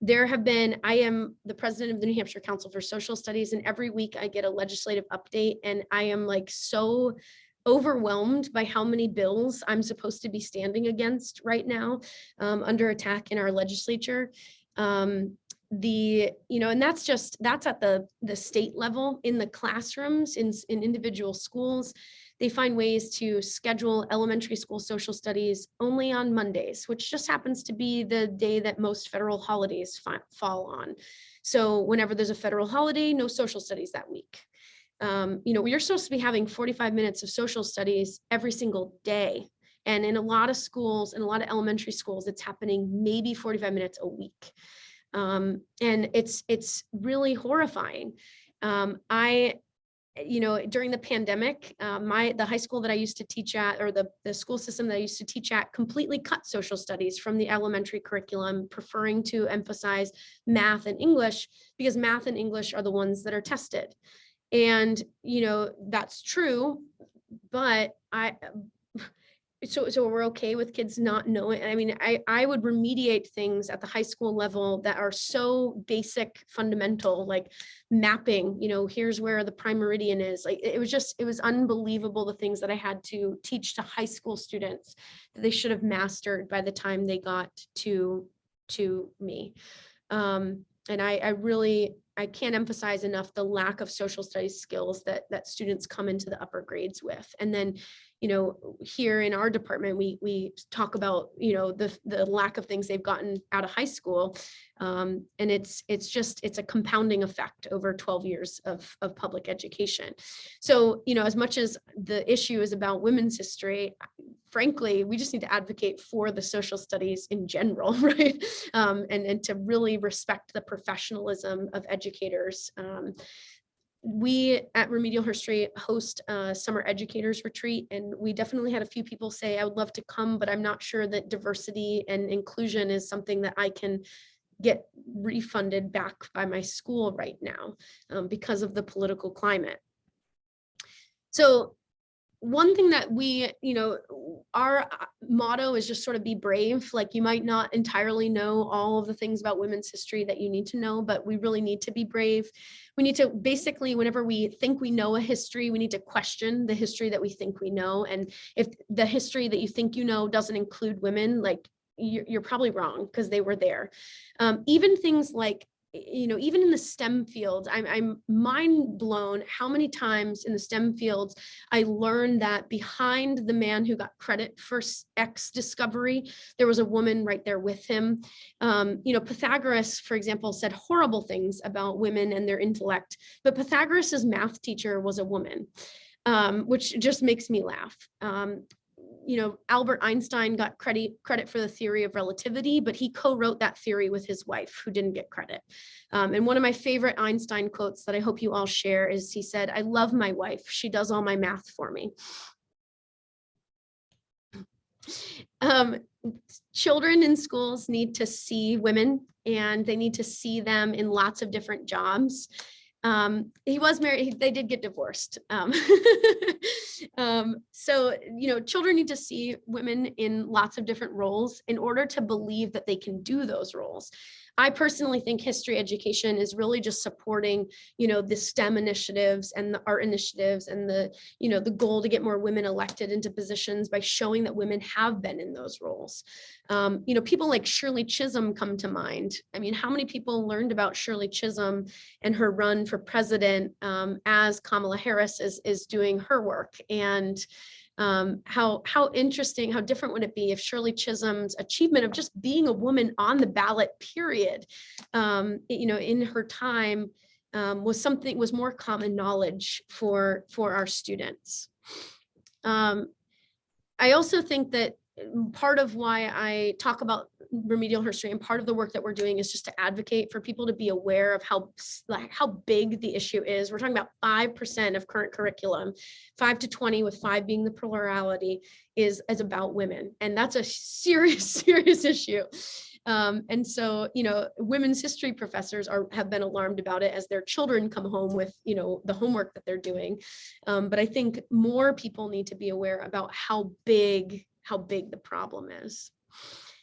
there have been, I am the president of the New Hampshire Council for Social Studies, and every week I get a legislative update, and I am like so overwhelmed by how many bills I'm supposed to be standing against right now um, under attack in our legislature. Um, the you know and that's just that's at the the state level in the classrooms in in individual schools they find ways to schedule elementary school social studies only on Mondays, which just happens to be the day that most federal holidays fall on. So whenever there's a federal holiday, no social studies that week. Um, you know, you're supposed to be having 45 minutes of social studies every single day. And in a lot of schools, in a lot of elementary schools, it's happening maybe 45 minutes a week. Um, and it's it's really horrifying. Um, I you know, during the pandemic, uh, my the high school that I used to teach at, or the, the school system that I used to teach at, completely cut social studies from the elementary curriculum, preferring to emphasize math and English because math and English are the ones that are tested. And, you know, that's true, but I, so so we're okay with kids not knowing i mean i i would remediate things at the high school level that are so basic fundamental like mapping you know here's where the prime meridian is like it was just it was unbelievable the things that i had to teach to high school students that they should have mastered by the time they got to to me um and i i really I can't emphasize enough the lack of social studies skills that that students come into the upper grades with. And then you know, here in our department, we we talk about, you know, the the lack of things they've gotten out of high school. Um, and it's it's just it's a compounding effect over 12 years of, of public education. So, you know, as much as the issue is about women's history, frankly, we just need to advocate for the social studies in general, right? Um, and, and to really respect the professionalism of educators. Um, we at Remedial History host a summer educators retreat, and we definitely had a few people say, I would love to come, but I'm not sure that diversity and inclusion is something that I can get refunded back by my school right now um, because of the political climate. So one thing that we, you know, our uh, motto is just sort of be brave. Like you might not entirely know all of the things about women's history that you need to know, but we really need to be brave. We need to basically, whenever we think we know a history, we need to question the history that we think we know. And if the history that you think you know doesn't include women, like you're, probably wrong because they were there. Um, even things like you know, even in the STEM fields, I'm, I'm mind blown how many times in the STEM fields I learned that behind the man who got credit for X discovery, there was a woman right there with him. Um, you know, Pythagoras, for example, said horrible things about women and their intellect, but Pythagoras's math teacher was a woman, um, which just makes me laugh. Um, you know, Albert Einstein got credit credit for the theory of relativity, but he co-wrote that theory with his wife who didn't get credit. Um, and one of my favorite Einstein quotes that I hope you all share is he said, I love my wife. She does all my math for me. Um, children in schools need to see women and they need to see them in lots of different jobs. Um, he was married, he- they did get divorced. Um, um, so, you know, children need to see women in lots of different roles in order to believe that they can do those roles. I personally think history education is really just supporting, you know, the STEM initiatives and the art initiatives and the, you know, the goal to get more women elected into positions by showing that women have been in those roles. Um, you know, people like Shirley Chisholm come to mind. I mean, how many people learned about Shirley Chisholm and her run for president um, as Kamala Harris is, is doing her work? And um, how how interesting, how different would it be if Shirley Chisholm's achievement of just being a woman on the ballot, period, um, you know, in her time um, was something was more common knowledge for for our students. Um, I also think that part of why I talk about remedial history and part of the work that we're doing is just to advocate for people to be aware of how like how big the issue is. We're talking about five percent of current curriculum, five to twenty, with five being the plurality, is is about women, and that's a serious serious issue. Um, and so, you know, women's history professors are have been alarmed about it as their children come home with, you know, the homework that they're doing. Um, but I think more people need to be aware about how big how big the problem is.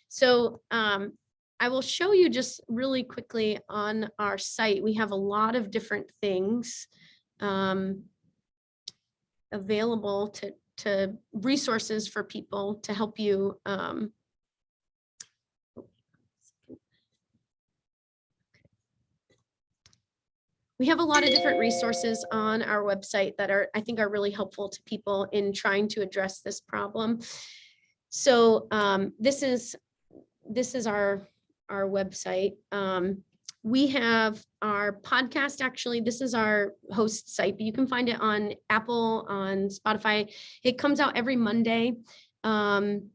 So um, I will show you just really quickly on our site. We have a lot of different things um, available to, to resources for people to help you. Um, we have a lot of different resources on our website that are, I think are really helpful to people in trying to address this problem. So um, this is this is our our website. Um, we have our podcast actually. This is our host site but you can find it on apple on spotify. It comes out every monday. Um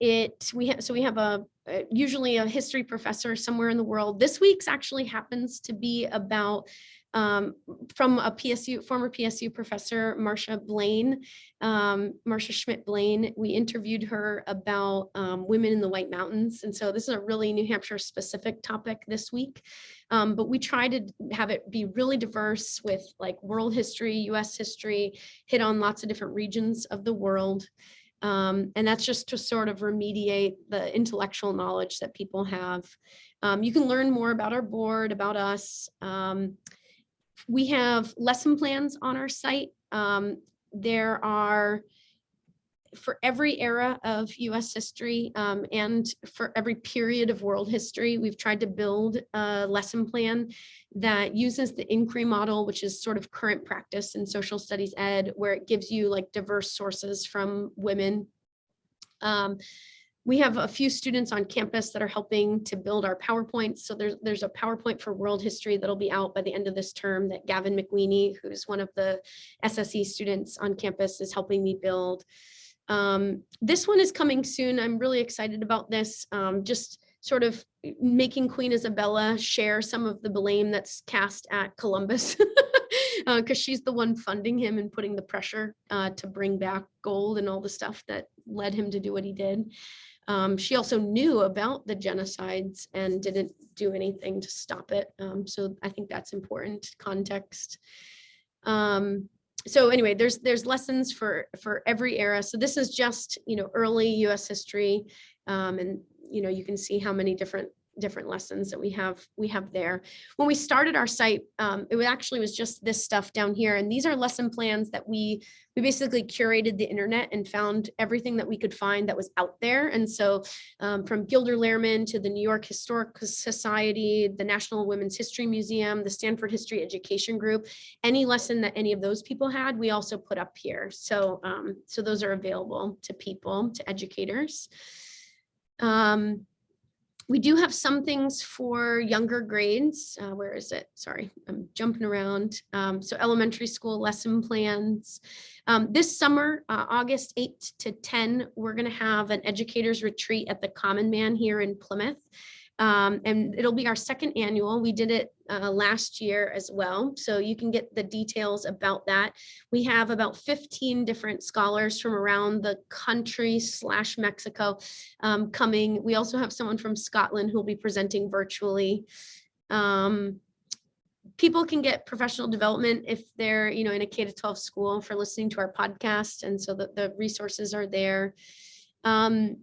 it we have so we have a uh, usually a history professor somewhere in the world. This week's actually happens to be about um, from a PSU, former PSU professor, Marcia Blaine, um, Marcia Schmidt Blaine. We interviewed her about um, women in the White Mountains. And so this is a really New Hampshire specific topic this week. Um, but we try to have it be really diverse with like world history, US history, hit on lots of different regions of the world. Um, and that's just to sort of remediate the intellectual knowledge that people have. Um, you can learn more about our board, about us. Um, we have lesson plans on our site. Um, there are for every era of US history um, and for every period of world history, we've tried to build a lesson plan that uses the inquiry model, which is sort of current practice in social studies ed, where it gives you like diverse sources from women. Um, we have a few students on campus that are helping to build our PowerPoints. So there's, there's a PowerPoint for world history that'll be out by the end of this term that Gavin McWeeny, who's one of the SSE students on campus is helping me build. Um, this one is coming soon. I'm really excited about this. Um, just sort of making Queen Isabella share some of the blame that's cast at Columbus because uh, she's the one funding him and putting the pressure uh, to bring back gold and all the stuff that led him to do what he did. Um, she also knew about the genocides and didn't do anything to stop it. Um, so I think that's important context. Um, so anyway, there's there's lessons for for every era. So this is just you know early U.S. history, um, and you know you can see how many different different lessons that we have we have there. When we started our site, um, it actually was just this stuff down here, and these are lesson plans that we we basically curated the internet and found everything that we could find that was out there. And so um, from Gilder Lehrman to the New York Historic Society, the National Women's History Museum, the Stanford History Education Group, any lesson that any of those people had, we also put up here. So, um, so those are available to people, to educators. Um, we do have some things for younger grades. Uh, where is it? Sorry, I'm jumping around. Um, so elementary school lesson plans. Um, this summer, uh, August 8 to 10, we're going to have an educators retreat at the Common Man here in Plymouth. Um, and it'll be our second annual. We did it uh, last year as well. So you can get the details about that. We have about 15 different scholars from around the country slash Mexico um, coming. We also have someone from Scotland who will be presenting virtually. Um, people can get professional development if they're, you know, in a K to 12 school for listening to our podcast. And so the, the resources are there. Um,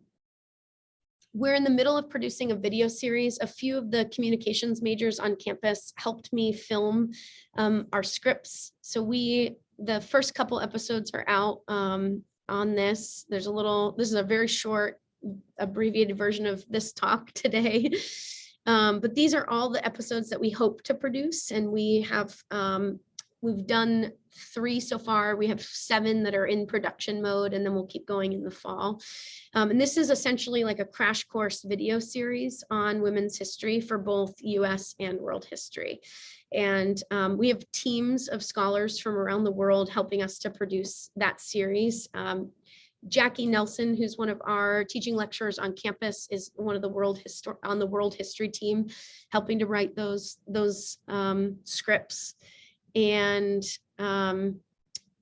we're in the middle of producing a video series. A few of the communications majors on campus helped me film um, our scripts. So we, the first couple episodes are out um, on this. There's a little, this is a very short abbreviated version of this talk today. Um, but these are all the episodes that we hope to produce and we have, um, we've done three so far. We have seven that are in production mode and then we'll keep going in the fall. Um, and this is essentially like a crash course video series on women's history for both US and world history. And um, we have teams of scholars from around the world helping us to produce that series. Um, Jackie Nelson, who's one of our teaching lecturers on campus, is one of the world history on the world history team, helping to write those those um, scripts. And um,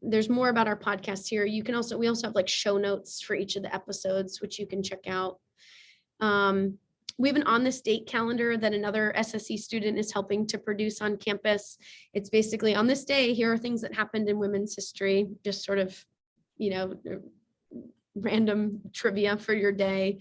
there's more about our podcast here. You can also we also have like show notes for each of the episodes, which you can check out. Um, we have an on this date calendar that another SSE student is helping to produce on campus. It's basically on this day, here are things that happened in women's history, just sort of, you know, random trivia for your day.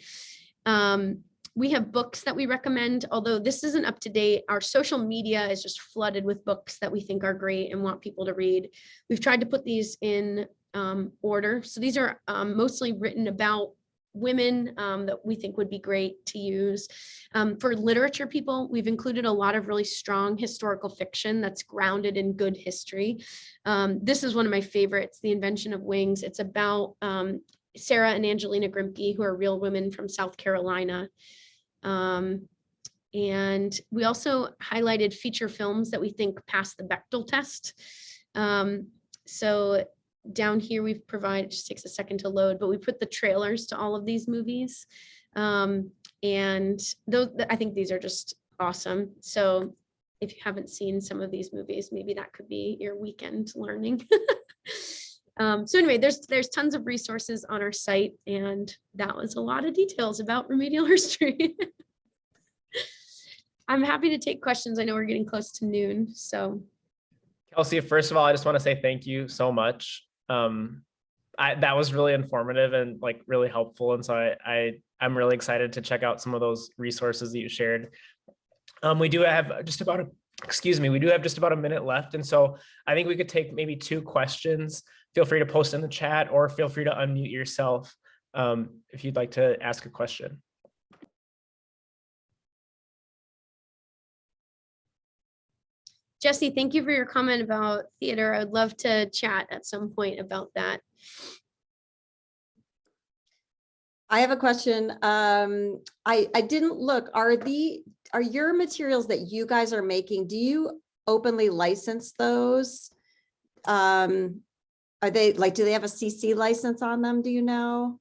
Um, we have books that we recommend, although this isn't up to date. Our social media is just flooded with books that we think are great and want people to read. We've tried to put these in um, order. So these are um, mostly written about women um, that we think would be great to use. Um, for literature people, we've included a lot of really strong historical fiction that's grounded in good history. Um, this is one of my favorites, The Invention of Wings. It's about um, Sarah and Angelina Grimke, who are real women from South Carolina. Um, and we also highlighted feature films that we think pass the Bechdel test. Um, so down here we've provided, just takes a second to load, but we put the trailers to all of these movies. Um, and those, I think these are just awesome. So if you haven't seen some of these movies, maybe that could be your weekend learning. Um, so anyway, there's there's tons of resources on our site, and that was a lot of details about remedial history. I'm happy to take questions. I know we're getting close to noon, so Kelsey, first of all, I just want to say thank you so much. Um, I, that was really informative and like really helpful. And so I, I, I'm really excited to check out some of those resources that you shared. Um, we do have just about a, excuse me, we do have just about a minute left. And so I think we could take maybe two questions. Feel free to post in the chat or feel free to unmute yourself um, if you'd like to ask a question. Jesse, thank you for your comment about theater. I would love to chat at some point about that. I have a question. Um, I, I didn't look, are the, are your materials that you guys are making, do you openly license those? Um, are they like, do they have a CC license on them? Do you know?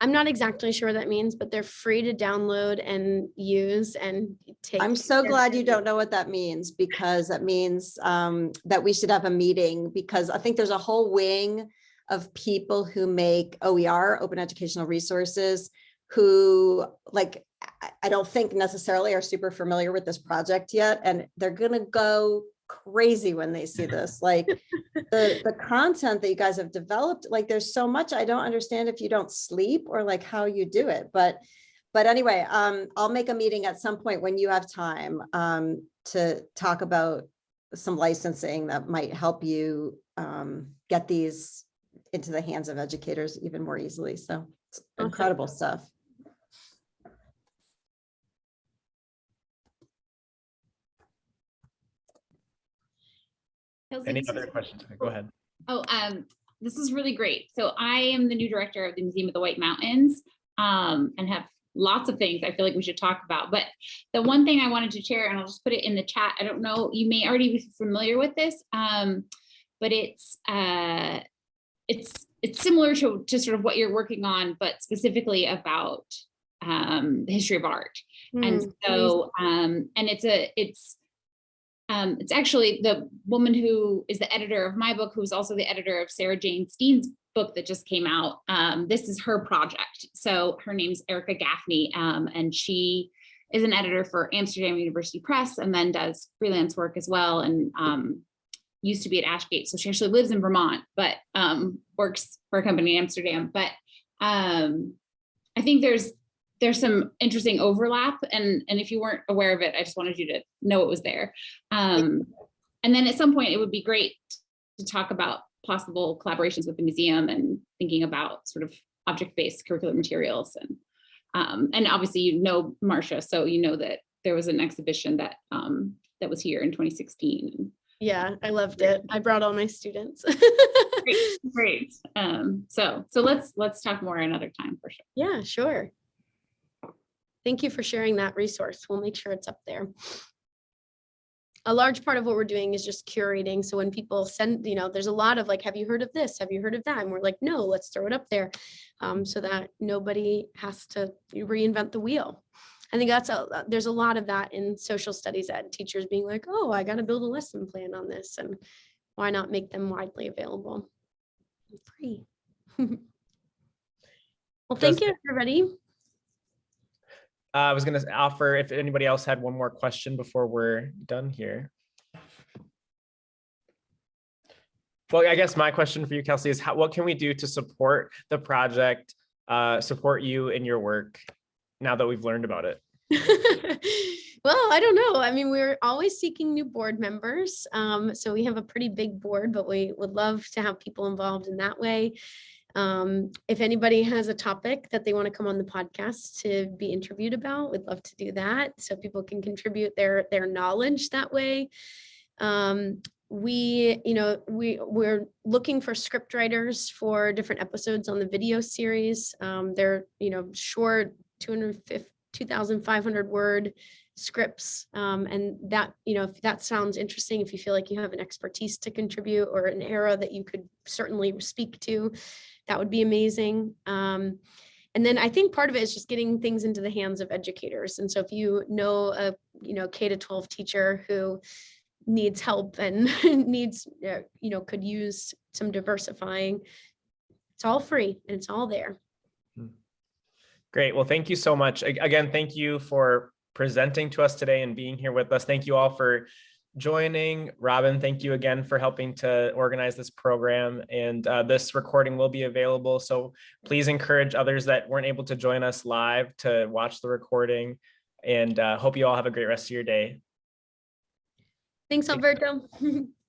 I'm not exactly sure what that means, but they're free to download and use and take. I'm so glad you don't know what that means because that means um, that we should have a meeting because I think there's a whole wing of people who make OER, open educational resources, who like, I- I don't think necessarily are super familiar with this project yet, and they're gonna go crazy when they see this. Like the, the content that you guys have developed, like there's so much I don't understand if you don't sleep or like how you do it. But, but anyway, um, I'll make a meeting at some point when you have time um, to talk about some licensing that might help you um, get these into the hands of educators even more easily. So it's incredible stuff. Kelsey, Any other questions? Go ahead. Oh, um, this is really great. So I am the new director of the Museum of the White Mountains um, and have lots of things I feel like we should talk about. But the one thing I wanted to share, and I'll just put it in the chat. I don't know, you may already be familiar with this, um, but it's uh, it's it's similar to, to sort of what you're working on, but specifically about um, the history of art. And Mm, so, um, and it's a, it's, um, it's actually the woman who is the editor of my book, who's also the editor of Sarah Jane Steen's book that just came out. Um, this is her project. So her name's Erika Gaffney, um, and she is an editor for Amsterdam University Press and then does freelance work as well. And um, used to be at Ashgate. So she actually lives in Vermont, but um, works for a company in Amsterdam. But um, I think there's there's some interesting overlap and and if you weren't aware of it i just wanted you to know it was there um and then at some point it would be great to talk about possible collaborations with the museum and thinking about sort of object-based curricular materials and um and obviously you know marcia so you know that there was an exhibition that um that was here in 2016 Yeah, I loved it. I brought all my students. great great um so so let's let's talk more another time for sure Yeah, sure. Thank you for sharing that resource. We'll make sure it's up there. A large part of what we're doing is just curating. So when people send, you know, there's a lot of like, have you heard of this? Have you heard of that? And we're like, no, let's throw it up there. Um, so that nobody has to reinvent the wheel. I think that's a, there's a lot of that in social studies ed, teachers being like, oh, I got to build a lesson plan on this and why not make them widely available? Free. Well, thank you, everybody. Uh, I was gonna offer if anybody else had one more question before we're done here. Well, I guess my question for you, Kelsey, is how, what can we do to support the project, uh, support you in your work now that we've learned about it? Well, I don't know. I mean, we're always seeking new board members. Um, so we have a pretty big board, but we would love to have people involved in that way. Um, if anybody has a topic that they want to come on the podcast to be interviewed about, we'd love to do that. So people can contribute their, their knowledge that way. Um, we, you know, we, we're looking for script writers for different episodes on the video series. Um, they're, you know, short 250, 2,500 word scripts. Um, and that, you know, if that sounds interesting, if you feel like you have an expertise to contribute or an era that you could certainly speak to, that would be amazing. Um, and then I think part of it is just getting things into the hands of educators. And so if you know a, you know, K to 12 teacher who needs help and needs, uh, you know, could use some diversifying, it's all free and it's all there. Great. Well, thank you so much. Again, thank you for presenting to us today and being here with us. Thank you all for joining. Robin, thank you again for helping to organize this program. And uh, this recording will be available. So please encourage others that weren't able to join us live to watch the recording. And uh, hope you all have a great rest of your day. Thanks, Alberto.